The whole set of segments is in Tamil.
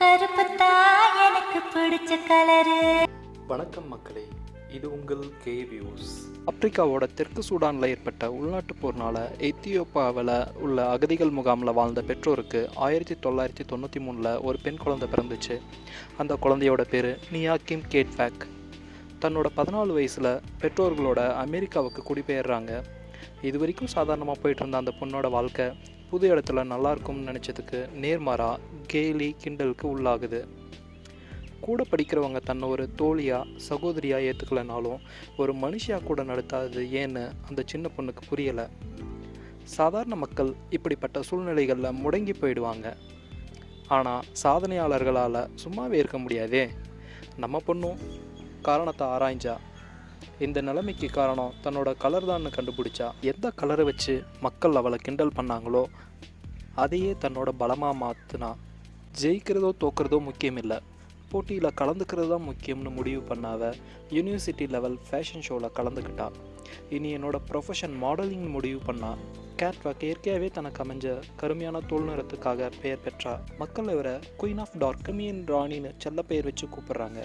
கருப்புத்தா எனக்கு பிடிச்ச கலரு. வணக்கம் மக்களே இது உங்கள் கே வியூஸ் ஆப்பிரிக்காவோட தெற்கு சூடானில் ஏற்பட்ட உள்நாட்டுப் போர்னால எத்தியோப்பாவில் உள்ள அகதிகள் முகாமில் வாழ்ந்த பெற்றோருக்கு ஆயிரத்தி தொள்ளாயிரத்தி தொண்ணூற்றி மூணில் ஒரு பெண் குழந்தை பிறந்துச்சு. அந்த குழந்தையோட பேர் நியாக்கிம் கேட்ஃபேக் தன்னோட பதினாலு வயசில் பெற்றோர்களோட அமெரிக்காவுக்கு குடிபெயர்றாங்க. இது வரைக்கும் சாதாரணமாக போயிட்டு இருந்த அந்த பொண்ணோட வாழ்க்கை புது இடத்துல நல்லா இருக்கும்னு நினச்சதுக்கு நேர்மாறாக கேலி கிண்டலுக்கு உள்ளாகுது. கூட படிக்கிறவங்க தன்னை ஒரு தோழியாக சகோதரியாக ஏற்றுக்கலனாலும் ஒரு மனுஷியாக கூட நடத்தாது ஏன்னு அந்த சின்ன பொண்ணுக்கு புரியலை. சாதாரண மக்கள் இப்படிப்பட்ட சூழ்நிலைகளில் முடங்கி போயிடுவாங்க. ஆனால் சாதனையாளர்களால் சும்மாவே இருக்க முடியாதே. நம்ம பொண்ணும் காரணத்தை ஆராய்ஞ்சா இந்த நிலைமைக்கு காரணம் தன்னோட கலர் தான் கண்டுபிடிச்சா. எந்த கலரை வச்சு மக்கள் அவளை கிண்டல் பண்ணாங்களோ அதையே தன்னோட பலமாக மாற்றினா ஜெயிக்கிறதோ தோக்கிறதோ முக்கியம் இல்லை. போட்டியில் கலந்துக்கிறது தான் முக்கியம்னு முடிவு பண்ணாவ யூனிவர்சிட்டி லெவல் ஃபேஷன் ஷோவில் கலந்துக்கிட்டா. இனி என்னோட ப்ரொஃபஷன் மாடலிங் முடிவு பண்ணா கேட்வாக் இயற்கையாகவே தனக்கு அமைஞ்ச கருமையான தோல் நிறத்துக்காக பெயர் பெற்றா மக்கள் இவரை குயின் ஆஃப் டார்க் கமியன் ராணின்னு செல்ல பெயர் வச்சு கூப்பிடுறாங்க.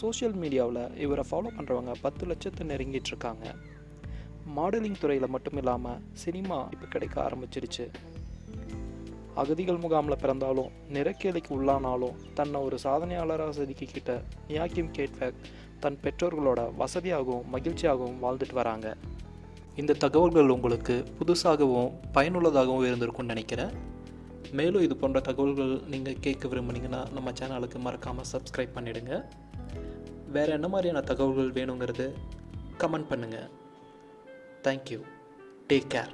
சோஷியல் மீடியாவில் இவரை ஃபாலோ பண்ணுறவங்க பத்து லட்சத்தை நெருங்கிட்டு இருக்காங்க. மாடலிங் துறையில் மட்டும் இல்லாமல் சினிமா இப்போ கிடைக்க ஆரம்பிச்சிருச்சு. அகதிகள் முகாமில் பிறந்தாலும் நிறக்கேலிக்கு உள்ளானாலும் தன்னை ஒரு சாதனையாளராக செதுக்கிக்கிட்ட நியாக்கிம் கேட்வேக் தன் பெற்றோர்களோட வசதியாகவும் மகிழ்ச்சியாகவும் வாழ்ந்துட்டு வராங்க. இந்த தகவல்கள் உங்களுக்கு புதுசாகவும் பயனுள்ளதாகவும் இருந்திருக்கும்னு நினைக்கிறேன். மேலும் இது போன்ற தகவல்கள் நீங்கள் கேட்க விரும்புனீங்கன்னா நம்ம சேனலுக்கு மறக்காமல் சப்ஸ்கிரைப் பண்ணிவிடுங்க வேறு என்ன மாதிரியான தகவல்கள் வேணுங்கிறது கமெண்ட் பண்ணுங்கள் தேங்க்யூ டேக் கேர்